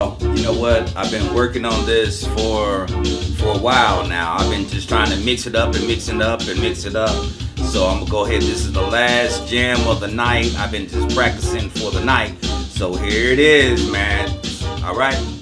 You know what? I've been working on this for for a while now. I've been just trying to mix it up and mix it up and mix it up. So I'm gonna go ahead. This is the last jam of the night. I've been just practicing for the night. So here it is, man. All right.